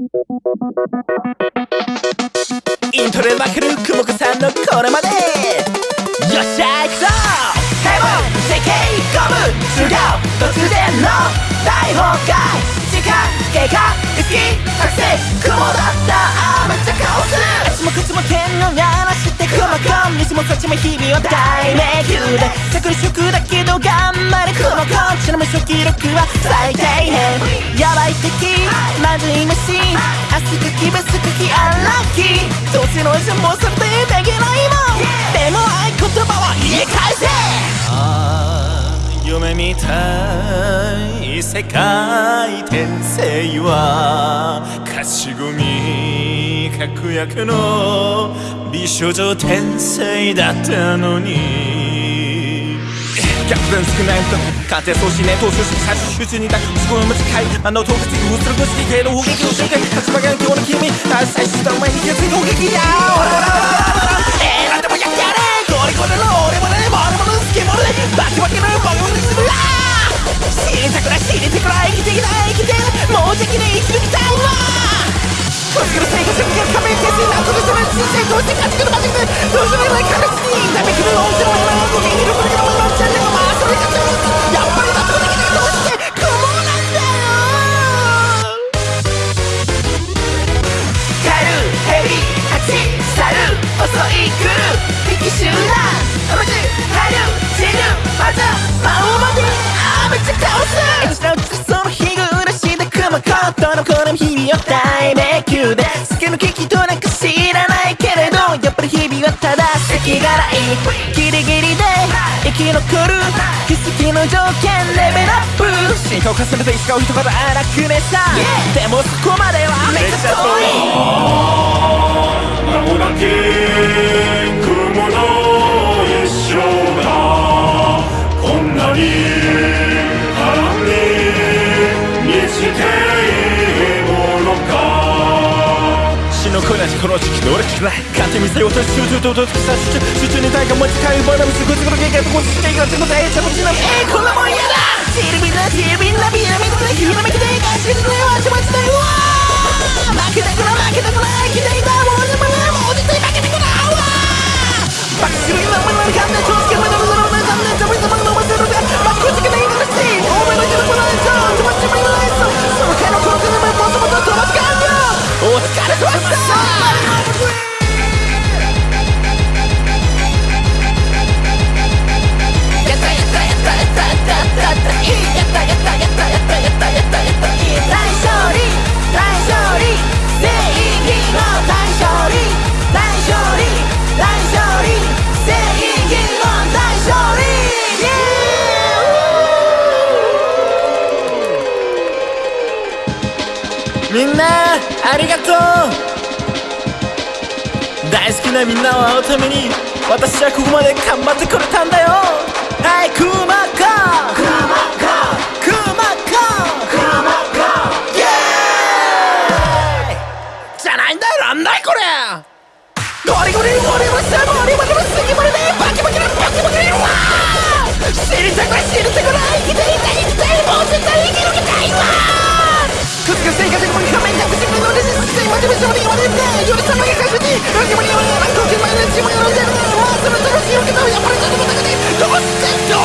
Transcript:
イントロでまくる雲子さんのこれまで。よっしゃいくぞ。ヘブン世界ゴム違う突然の大崩壊。時間経過意識日々は大迷宮で着色だけど頑張れ雲コンちなみに初期録は最低限やばい敵まずい虫明日かきベスかきアンラッキーどっちの味もそれでできないもんでも合言葉は言い返せ。ああ夢みたい世界転生は勝ち組確約の美少女天才だったのに。逆転少ないと勝てそうしね投手し最終集中にだすごい短いあの洞窟にうつるぐして系の砲撃を瞬間立場が今日の君最終段前に決意攻撃や。 도시에 도시가 지금 마지막 도시를 가르치니 인간의 길을 엄청 오지만 고민 이름 부르기로 만만치 않는 거 마술을 같은 거 야빨이 다 도시가 도시에 그만한데요 가루 헤비 같이 사루 어서 이그루 비키 슈나 아버지 하루 지루 맞아 마오마디 아버지 카오스 나우츠서 히그라시다 그만 컸던 그럼 힘이 없다 MQ で突き抜け人なんか知らただ席がない。ギリギリで生き残る奇跡の条件レベルアップ。進化を重ねていつかを一言荒くねさ。でもそこまではの声なしこの時期い勝手に店をと集中と落と集中集中に持ち帰るバナムスグツグツゲゲとこっち系がちょっとええちなのえこんなもんやだビビビラでしたビみんなありがとう。大好きなみんなを会うために私はここまで頑張ってくれたんだよ。はいクマカクマカクマカクマカイエーイじゃないんだよなんだいこれゴリゴリゴリゴリさゴリゴリゴリすぎまでねバ Aduh, sorry, mana dia? Jurus sama yang kasih ni. Bagaimana? Aku kemana? Cuma yang rendah. Wah, sebentar, siapa kita yang pernah jatuh tangan ni? Don't step down.